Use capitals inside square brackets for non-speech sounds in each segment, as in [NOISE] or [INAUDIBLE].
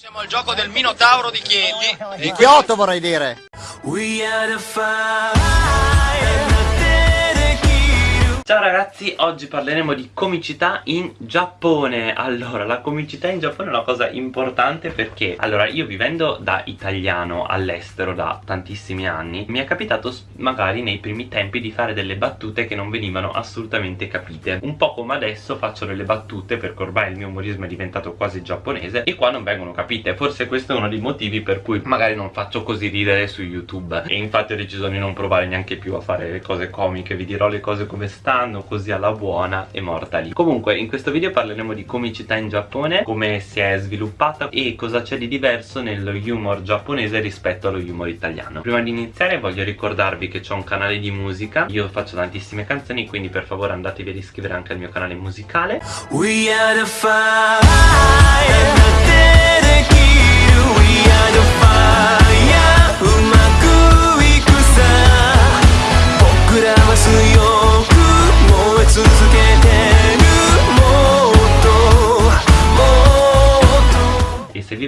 Siamo al gioco del Minotauro di Chieti. Di Kyoto vorrei dire. Ciao ragazzi, oggi parleremo di comicità in Giappone. Allora, la comicità in Giappone è una cosa importante perché Allora, io vivendo da italiano all'estero da tantissimi anni Mi è capitato magari nei primi tempi di fare delle battute che non venivano assolutamente capite. Un po' come adesso faccio delle battute perché ormai il mio umorismo è diventato quasi giapponese E qua non vengono capite. Forse questo è uno dei motivi per cui magari non faccio così ridere su YouTube. E infatti ho deciso di non provare neanche più a fare le cose comiche Vi dirò le cose come stanno fanno così alla buona e morta lì. Comunque in questo video parleremo di comicità in Giappone Come si è sviluppata e cosa c'è di diverso nello humor giapponese rispetto allo humor italiano. Prima di iniziare voglio ricordarvi che c'ho un canale di musica. Io faccio tantissime canzoni quindi per favore andatevi ad iscrivere anche al mio canale musicale. We are the fire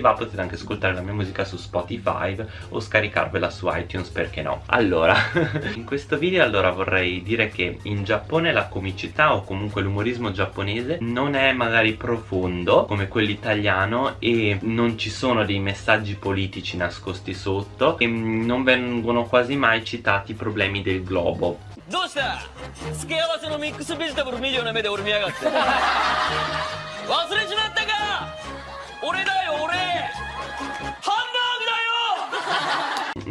va potete anche ascoltare la mia musica su Spotify o scaricarvela su iTunes perché no allora [LAUGHS] in questo video allora vorrei dire che in Giappone la comicità o comunque l'umorismo giapponese non è magari profondo come quello italiano e non ci sono dei messaggi politici nascosti sotto e non vengono quasi mai citati i problemi del globo どうした付け合わせのミックスベジタブル見るような目で俺見やがって忘れちまったか俺だよ俺ハ[LAUGHS] ンバーグだよ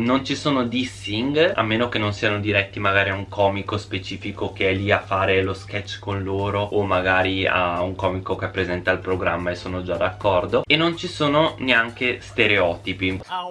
non ci sono dissing a meno che non siano diretti magari a un comico specifico che è lì a fare lo sketch con loro o magari a un comico che presenta il programma e sono già d'accordo. E non ci sono neanche stereotipi. あ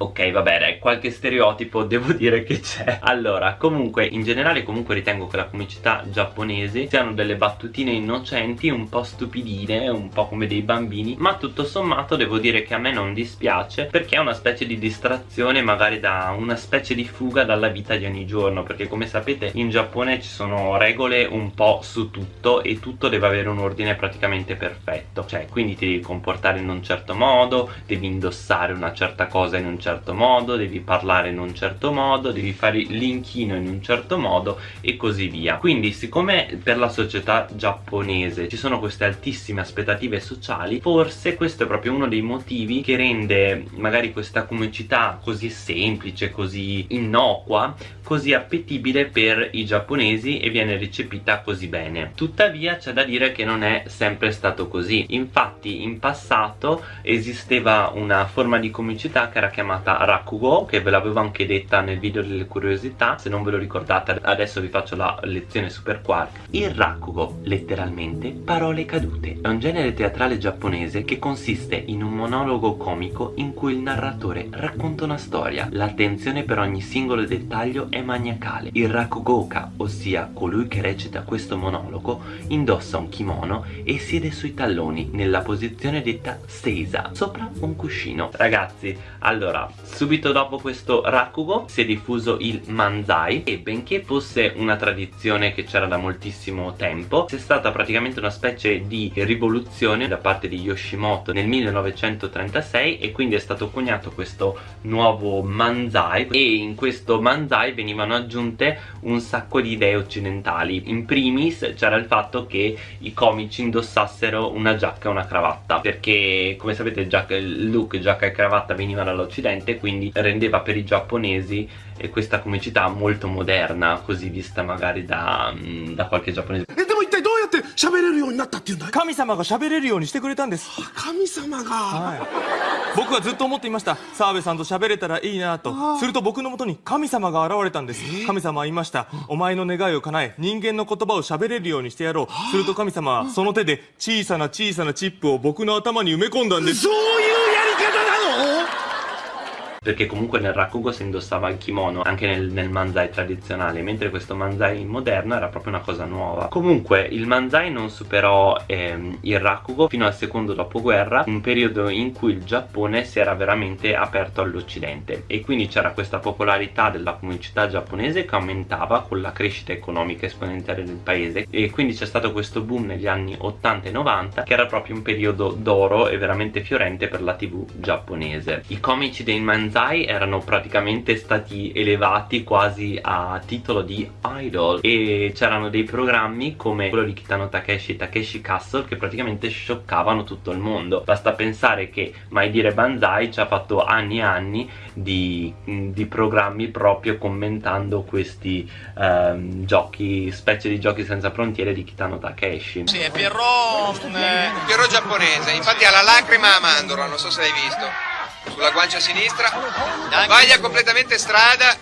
Ok vabbè dai qualche stereotipo [LAUGHS] devo dire che c'è. Allora comunque in generale comunque ritengo che la comicità giapponese siano delle battutine innocenti un po' stupidine un po' come dei bambini Ma tutto sommato devo dire che a me non dispiace perché è una specie di distrazione magari da una specie di fuga dalla vita di ogni giorno Perché come sapete in Giappone ci sono regole un po' su tutto e tutto deve avere un ordine praticamente perfetto. Cioè quindi ti devi comportare in un certo modo, devi indossare una certa cosa in un certo certo modo, devi parlare in un certo modo, devi fare l'inchino in un certo modo e così via. Quindi siccome per la società giapponese ci sono queste altissime aspettative sociali, forse questo è proprio uno dei motivi che rende magari questa comicità così semplice, così innocua, così appetibile per i giapponesi e viene recepita così bene. Tuttavia c'è da dire che non è sempre stato così. Infatti in passato esisteva una forma di comicità che era chiamata chiamata Rakugo che ve l'avevo anche detta nel video delle curiosità. Se non ve lo ricordate adesso vi faccio la lezione super quark. Il Rakugo letteralmente parole cadute. È un genere teatrale giapponese che consiste in un monologo comico in cui il narratore racconta una storia. L'attenzione per ogni singolo dettaglio è maniacale. Il Rakugoka ossia colui che recita questo monologo indossa un kimono e siede sui talloni nella posizione detta stesa sopra un cuscino. Ragazzi allora subito dopo questo Rakugo si è diffuso il Manzai e benché fosse una tradizione che c'era da moltissimo tempo c'è stata praticamente una specie di rivoluzione da parte di Yoshimoto nel 1936 e quindi è stato coniato questo nuovo Manzai e in questo Manzai venivano aggiunte un sacco di idee occidentali. In primis c'era il fatto che i comici indossassero una giacca e una cravatta perché come sapete il look giacca e cravatta veniva dall'occidente differente quindi rendeva per i giapponesi eh, questa comicità molto moderna così vista magari da, mm, da qualche giapponese. って喋れるようになったっていうんだい神様が喋れるようにしてくれたんです神様が、はい、僕はずっと思っていました。澤部さんと喋れたらいいなと。すると僕のもとに神様が現れたんです。神様は言いました。お前の願いを叶え人間の言葉を喋れるようにしてやろう。すると神様はその手で小さな小さなチップを僕の頭に埋め込んだんです。そういうやり方なの perché comunque nel rakugo si indossava il kimono anche nel, nel manzai tradizionale mentre questo manzai moderno era proprio una cosa nuova. Comunque il manzai non superò ehm, il rakugo fino al secondo dopoguerra un periodo in cui il Giappone si era veramente aperto all'occidente. E quindi c'era questa popolarità della comunità giapponese che aumentava con la crescita economica esponenziale del paese. E quindi c'è stato questo boom negli anni 80 e 90 che era proprio un periodo d'oro e veramente fiorente per la tv giapponese. I comici dei manzai erano praticamente stati elevati quasi a titolo di idol e c'erano dei programmi come quello di Kitano Takeshi Takeshi Castle che praticamente scioccavano tutto il mondo. Basta pensare che mai dire Banzai ci ha fatto anni e anni di, di programmi proprio commentando questi ehm, giochi specie di giochi senza frontiere di Kitano Takeshi. Sì, è Pierrot, eh, Piero giapponese, infatti ha la lacrima a mandorla, non so se l'hai visto. Sulla guancia sinistra, sbaglia completamente strada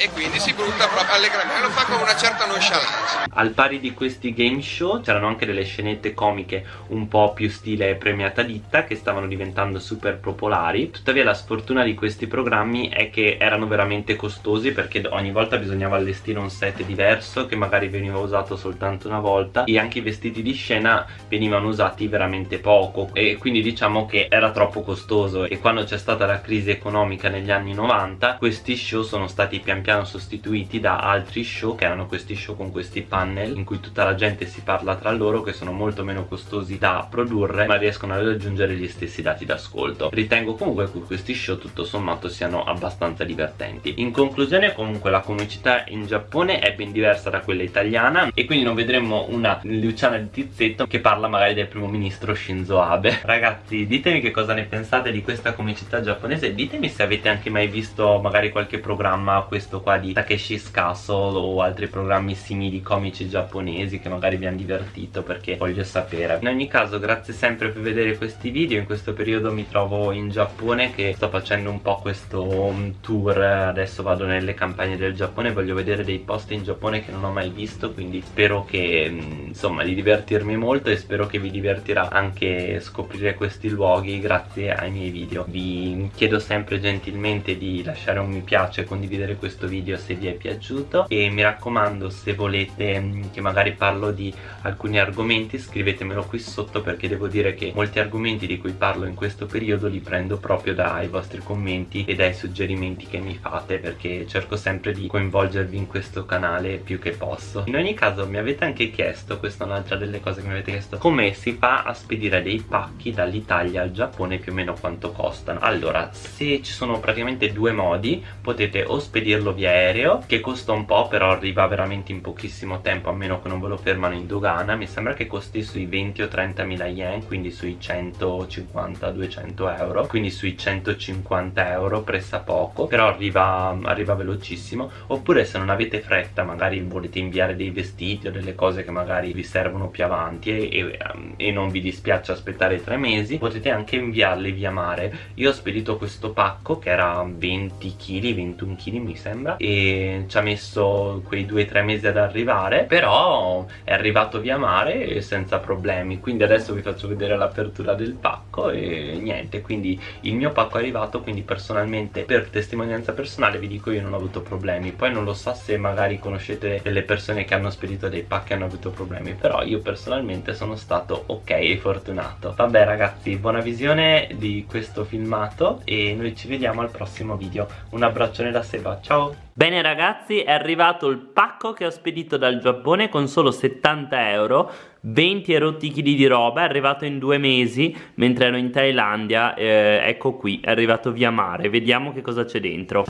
e quindi si butta proprio allegramente, lo fa con una certa nonchalance. Al pari di questi game show c'erano anche delle scenette comiche un po' più stile premiata ditta che stavano diventando super popolari. Tuttavia la sfortuna di questi programmi è che erano veramente costosi perché ogni volta bisognava allestire un set diverso che magari veniva usato soltanto una volta e anche i vestiti di scena venivano usati veramente poco. E quindi diciamo che era troppo costoso. E quando c'è stata la crisi economica negli anni 90 questi show sono stati pian piano sostituiti da altri show che erano questi show con questi panel in cui tutta la gente si parla tra loro che sono molto meno costosi da produrre ma riescono a raggiungere gli stessi dati d'ascolto. Ritengo comunque che questi show tutto sommato siano abbastanza divertenti. In conclusione comunque la comicità in Giappone è ben diversa da quella italiana e quindi non vedremo una Luciana di Tizzetto che parla magari del primo ministro Shinzo Abe. Ragazzi ditemi che cosa ne pensate di questa comicità giapponese ditemi se avete anche mai visto magari qualche programma questo qua di Takeshi's Castle o altri programmi simili comici giapponesi che magari vi hanno divertito perché voglio sapere. In ogni caso grazie sempre per vedere questi video. In questo periodo mi trovo in Giappone che sto facendo un po' questo um, tour. Adesso vado nelle campagne del Giappone voglio vedere dei posti in Giappone che non ho mai visto quindi spero che mm, insomma di divertirmi molto e spero che vi divertirà anche scoprire questi luoghi grazie ai miei video. Vi chiedo sempre gentilmente di lasciare un mi piace condividere questo video se vi è piaciuto e mi raccomando se volete mm, che magari parlo di alcuni argomenti scrivetemelo qui sotto perché devo dire che molti argomenti di cui parlo in questo periodo li prendo proprio dai vostri commenti e dai suggerimenti che mi fate perché cerco sempre di coinvolgervi in questo canale più che posso. In ogni caso mi avete anche chiesto questa è un'altra delle cose che mi avete chiesto come si fa a spedire dei pacchi dall'Italia al Giappone più o meno quanto costano? Allora se ci sono praticamente due modi potete o spedirlo via aereo che costa un po' però arriva veramente in pochissimo tempo a meno che non ve lo fermano in dogana. Mi sembra che costi sui 20 o 30 mila yen quindi sui 150-200 euro. Quindi sui 150 euro pressa poco però arriva, arriva velocissimo. Oppure se non avete fretta magari volete inviare dei vestiti o delle cose che magari vi servono più avanti e, e, e non vi dispiace aspettare tre mesi potete anche inviarli via mare. Io ho spedito questo pacco che era 20 kg 21 kg mi sembra e ci ha messo quei 2-3 mesi ad arrivare però è arrivato via mare senza problemi. Quindi adesso vi faccio vedere l'apertura del pacco e niente. Quindi il mio pacco è arrivato quindi personalmente per testimonianza personale vi dico io non ho avuto problemi. Poi non lo so se magari conoscete delle persone che hanno spedito dei pacchi e hanno avuto problemi però io personalmente sono stato ok e fortunato. Vabbè ragazzi buona visione di questo filmato e noi ci vediamo al prossimo video. Un abbraccione da Seba. Ciao Bene ragazzi è arrivato il pacco che ho spedito dal Giappone con solo 70 euro 20 erotti chili di roba è arrivato in due mesi mentre ero in Thailandia eh, ecco qui è arrivato via mare. Vediamo che cosa c'è dentro.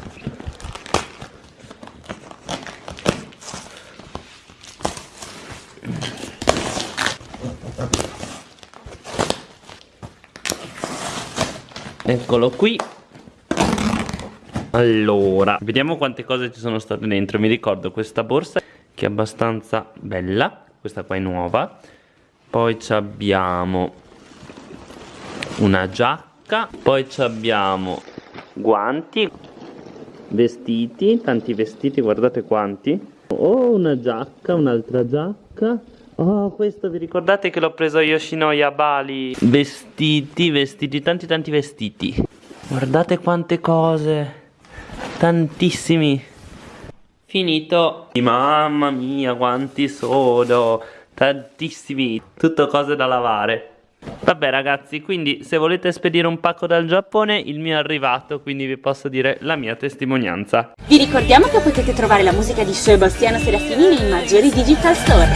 Eccolo qui Allora Vediamo quante cose ci sono state dentro. Mi ricordo questa borsa Che è abbastanza bella. Questa qua è nuova. Poi abbiamo Una giacca. Poi abbiamo Guanti Vestiti Tanti vestiti Guardate quanti. Oh una giacca Un'altra giacca. Oh, questo vi ricordate che l'ho preso a Yoshinoya Bali? Vestiti, vestiti, tanti tanti vestiti. Guardate quante cose. Tantissimi. Finito. Mamma mia, quanti sono. Tantissimi. Tutto cose da lavare. Vabbè ragazzi, quindi se volete spedire un pacco dal Giappone, il mio è arrivato, quindi vi posso dire la mia testimonianza. Vi ricordiamo che potete trovare la musica di Sebastiano Serafini nei maggiori digital store.